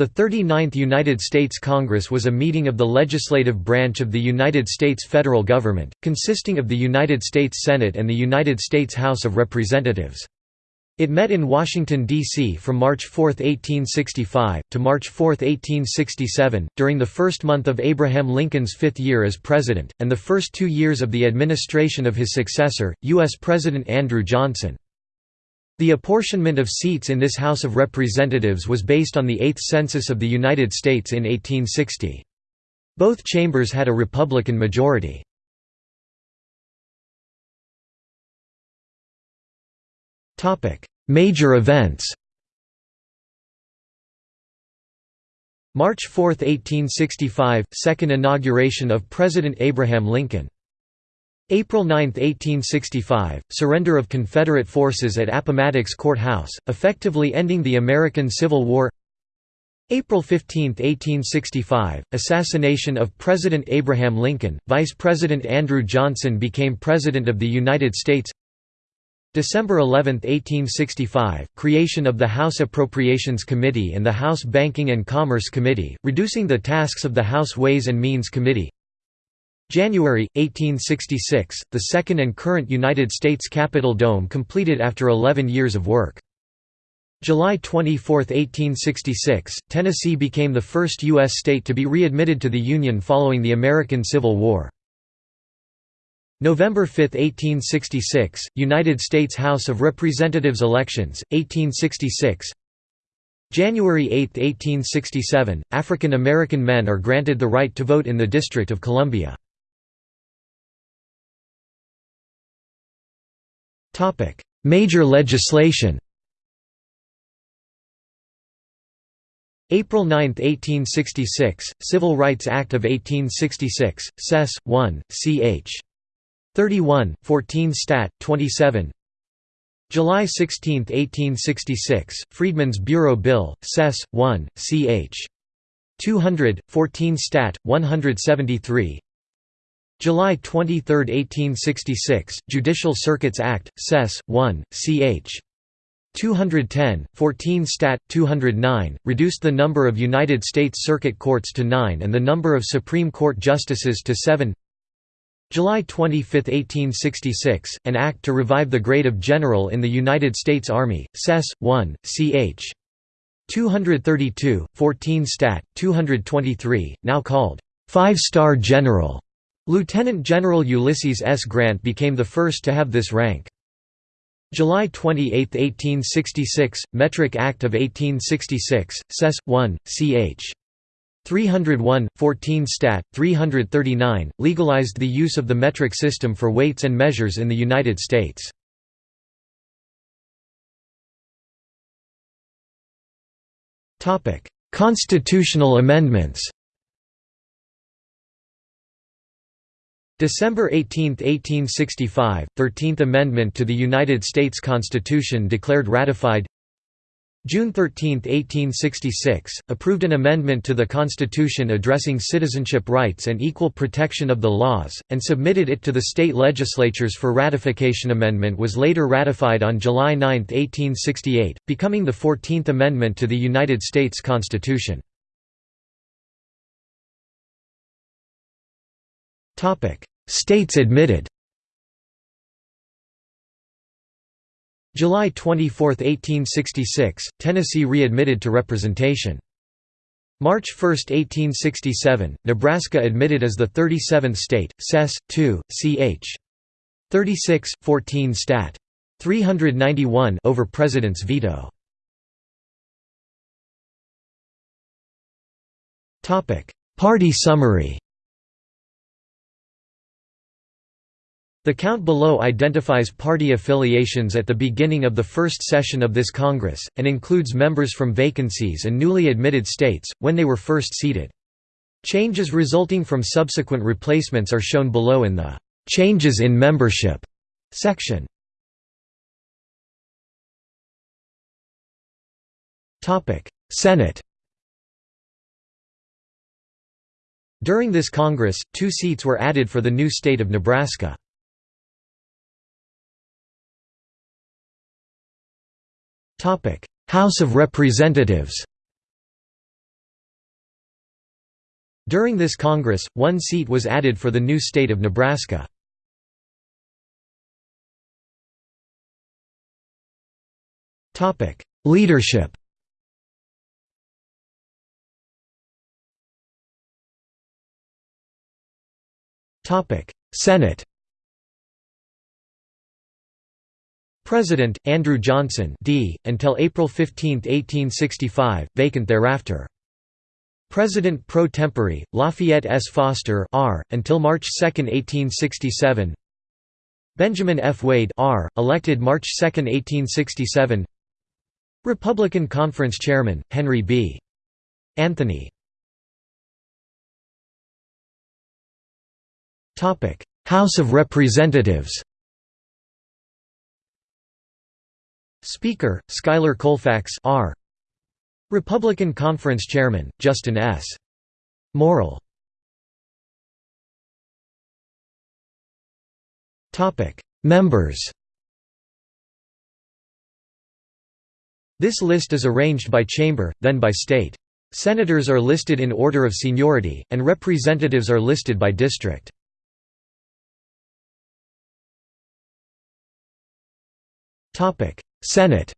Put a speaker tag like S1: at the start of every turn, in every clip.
S1: The 39th United States Congress was a meeting of the legislative branch of the United States federal government, consisting of the United States Senate and the United States House of Representatives. It met in Washington, D.C. from March 4, 1865, to March 4, 1867, during the first month of Abraham Lincoln's fifth year as president, and the first two years of the administration of his successor, U.S. President Andrew Johnson. The apportionment of seats in this House of Representatives was based on the 8th Census of the United States in 1860. Both chambers had a Republican majority. Major events March 4, 1865 – Second inauguration of President Abraham Lincoln April 9, 1865 – Surrender of Confederate forces at Appomattox Court House, effectively ending the American Civil War. April 15, 1865 – Assassination of President Abraham Lincoln, Vice President Andrew Johnson became President of the United States. December 11, 1865 – Creation of the House Appropriations Committee and the House Banking and Commerce Committee, reducing the tasks of the House Ways and Means Committee January, 1866, the second and current United States Capitol dome completed after 11 years of work. July 24, 1866, Tennessee became the first U.S. state to be readmitted to the Union following the American Civil War. November 5, 1866, United States House of Representatives elections, 1866 January 8, 1867, African American men are granted the right to vote in the District of Columbia. Major legislation April 9, 1866, Civil Rights Act of 1866, Sess. 1, ch. 31, 14 Stat. 27 July 16, 1866, Freedmen's Bureau Bill, Sess. 1, ch. 200, 14 Stat. 173 July 23, 1866, Judicial Circuits Act, Sess. 1, ch. 210, 14 Stat. 209, reduced the number of United States Circuit Courts to nine and the number of Supreme Court justices to seven July 25, 1866, an act to revive the grade of general in the United States Army, Sess. 1, ch. 232, 14 Stat. 223, now called, five-star general. Lieutenant General Ulysses S. Grant became the first to have this rank. July 28, 1866, Metric Act of 1866, Sess. 1, ch. 301, 14 Stat. 339, legalized the use of the metric system for weights and measures in the United States. Constitutional amendments December 18, 1865, 13th Amendment to the United States Constitution declared ratified June 13, 1866, approved an amendment to the Constitution addressing citizenship rights and equal protection of the laws, and submitted it to the state legislatures for ratification. Amendment was later ratified on July 9, 1868, becoming the 14th Amendment to the United States Constitution. States admitted July 24, 1866, Tennessee readmitted to representation. March 1, 1867, Nebraska admitted as the 37th state, Sess. 2, ch. 36, 14 Stat. 391 over President's veto. Party summary The count below identifies party affiliations at the beginning of the first session of this Congress, and includes members from vacancies and newly admitted states, when they were first seated. Changes resulting from subsequent replacements are shown below in the "'Changes in Membership' section. Senate During this Congress, two seats were added for the new state of Nebraska. House of Representatives During this Congress, one seat was added for the new state of Nebraska. Topic: Leadership Topic: Senate President, Andrew Johnson D, until April 15, 1865, vacant thereafter. President pro tempore, Lafayette S. Foster R, until March 2, 1867 Benjamin F. Wade R, elected March 2, 1867 Republican Conference Chairman, Henry B. Anthony House of Representatives Speaker, Schuyler Colfax R. Republican Conference Chairman, Justin S. Morrill Members This list is arranged by chamber, then by state. Senators are listed in order of seniority, and representatives are listed by district. Senate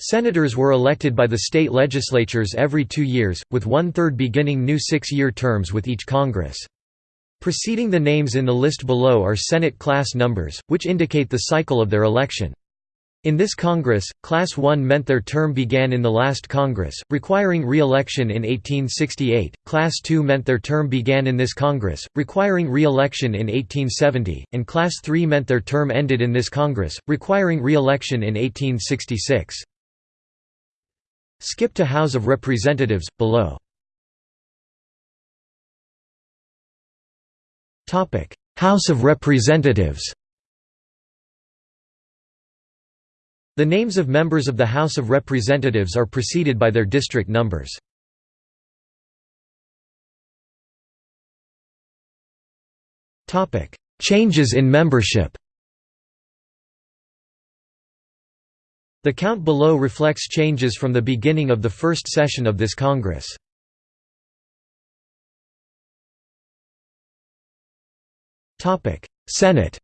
S1: Senators were elected by the state legislatures every two years, with one-third beginning new six-year terms with each Congress. Preceding the names in the list below are Senate class numbers, which indicate the cycle of their election. In this Congress, Class 1 meant their term began in the last Congress, requiring re-election in 1868, Class 2 meant their term began in this Congress, requiring re-election in 1870, and Class 3 meant their term ended in this Congress, requiring re-election in 1866. Skip to House of Representatives, below. House of Representatives The names of members of the House of Representatives are preceded by their district numbers. Changes in membership The count below reflects changes from the beginning of the first session of this Congress. Senate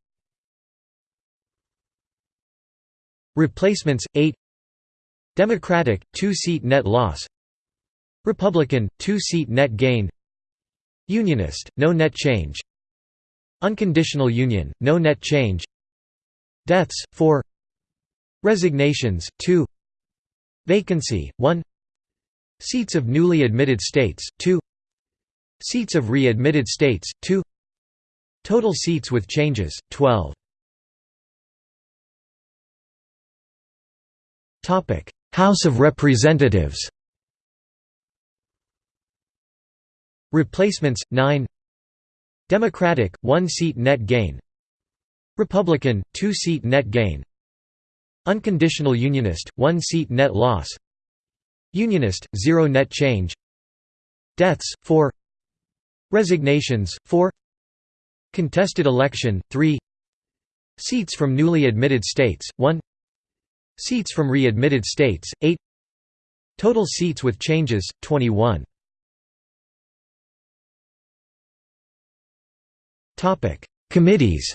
S1: Replacements 8 Democratic 2-seat net loss. Republican 2-seat net gain. Unionist no net change. Unconditional union no net change. Deaths 4 Resignations 2 Vacancy 1 Seats of newly admitted states 2 Seats of re-admitted states 2 Total seats with changes 12 House of Representatives Replacements 9 Democratic 1 seat net gain Republican 2 seat net gain Unconditional Unionist 1 seat net loss Unionist 0 net change Deaths 4 Resignations 4 Contested election 3 Seats from newly admitted states 1 Seats from re-admitted states, 8 Total seats with changes, 21 Committees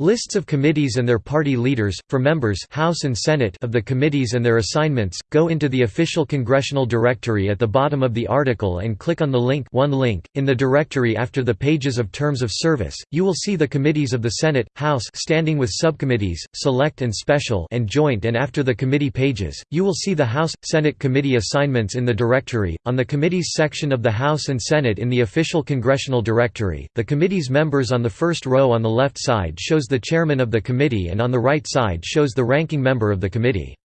S1: Lists of committees and their party leaders, for members House and Senate of the committees and their assignments, go into the official congressional directory at the bottom of the article and click on the link one link. In the directory after the pages of terms of service, you will see the committees of the Senate, House standing with subcommittees, select and special and joint and after the committee pages, you will see the House, Senate committee assignments in the directory. On the committees section of the House and Senate in the official congressional directory, the committee's members on the first row on the left side shows shows the chairman of the committee and on the right side shows the ranking member of the committee.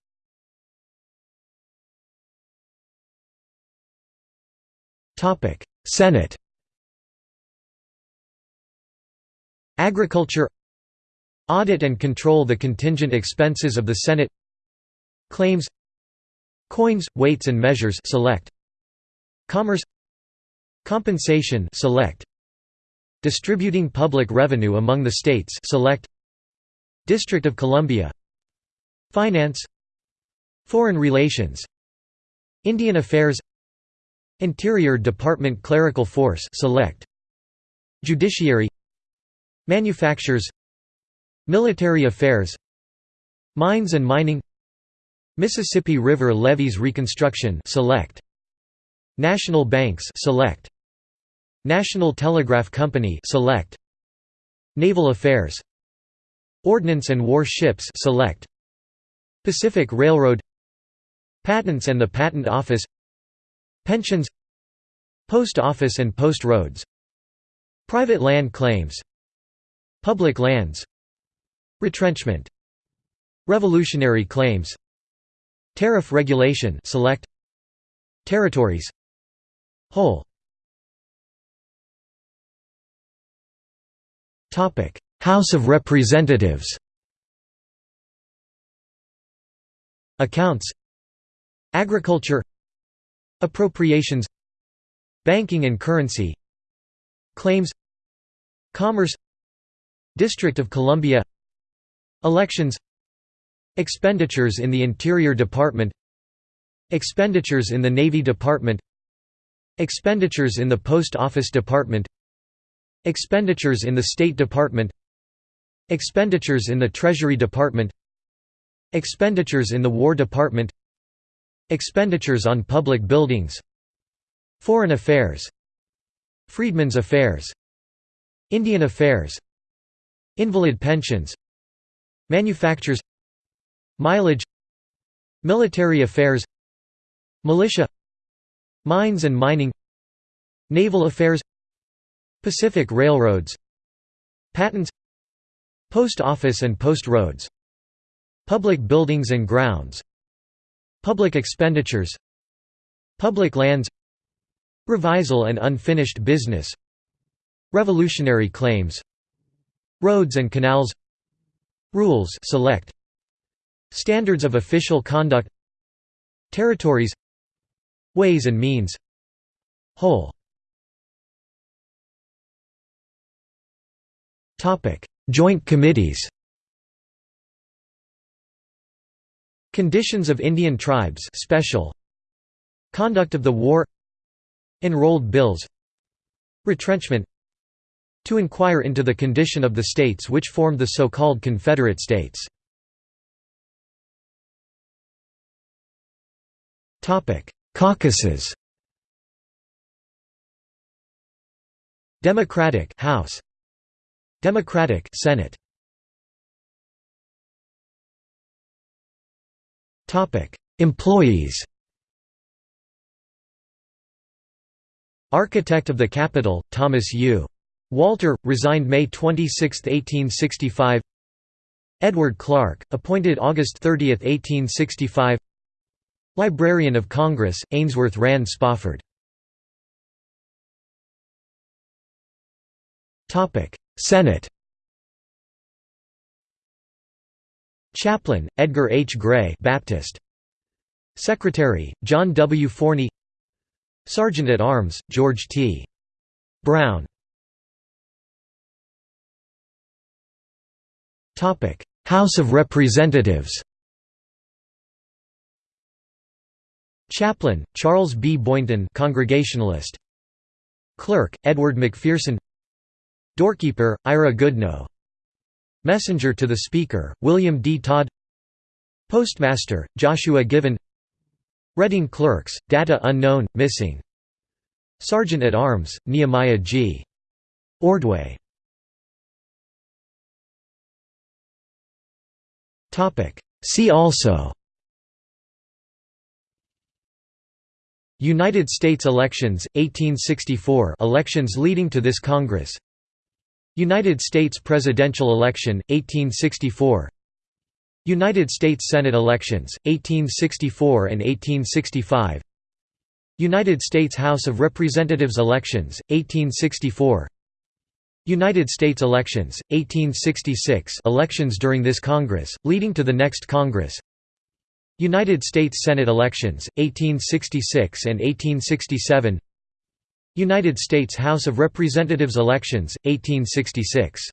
S1: Senate Agriculture Audit and control the contingent expenses of the Senate Claims Coins, weights and measures select Commerce Compensation select Distributing public revenue among the states select District of Columbia Finance Foreign Relations Indian Affairs Interior Department Clerical Force Select Judiciary Manufactures Military Affairs Mines and Mining Mississippi River Levees Reconstruction Select National Banks Select National Telegraph Company Select. Naval Affairs. Ordnance and War Ships Select. Pacific Railroad. Patents and the Patent Office. Pensions. Post Office and Post Roads. Private land claims. Public lands. Retrenchment. Revolutionary claims. Tariff regulation select. Territories. Whole House of Representatives. Accounts. Agriculture. Appropriations. Banking and currency. Claims. Commerce. District of Columbia. Elections. Expenditures in the Interior Department. Expenditures in the Navy Department. Expenditures in the Post Office Department Expenditures in the State Department Expenditures in the Treasury Department Expenditures in the War Department Expenditures on public buildings Foreign Affairs Freedmen's Affairs Indian Affairs Invalid pensions Manufactures Mileage Military Affairs Militia Mines and Mining Naval Affairs Pacific Railroads Patents Post Office and Post Roads Public Buildings and Grounds Public expenditures Public lands Revisal and unfinished business Revolutionary claims Roads and canals Rules select Standards of official conduct Territories Ways and means Whole Joint committees Conditions of Indian tribes special. Conduct of the war. Enrolled bills. Retrenchment. To inquire into the condition of the states which formed the so-called Confederate States. Topic: Caucuses. Democratic House Democratic Senate Topic: Employees. Architect of the Capitol, Thomas U. Walter, resigned May 26, 1865 Edward Clark, appointed August 30, 1865 Librarian of Congress, Ainsworth Rand Spofford Senate Chaplain, Edgar H. Gray Baptist. Secretary, John W. Forney Sergeant-at-Arms, George T. Brown House of Representatives Chaplain, Charles B. Boynton Congregationalist Clerk, Edward McPherson Doorkeeper, Ira Goodnow Messenger to the Speaker, William D. Todd. Postmaster, Joshua Given. Reading Clerks, Data Unknown, Missing. Sergeant-at-Arms, Nehemiah G. Ordway. See also. United States elections, 1864 elections leading to this Congress United States presidential election, 1864 United States Senate elections, 1864 and 1865 United States House of Representatives elections, 1864 United States elections, 1866 elections during this Congress, leading to the next Congress. United States Senate elections, 1866 and 1867 United States House of Representatives elections, 1866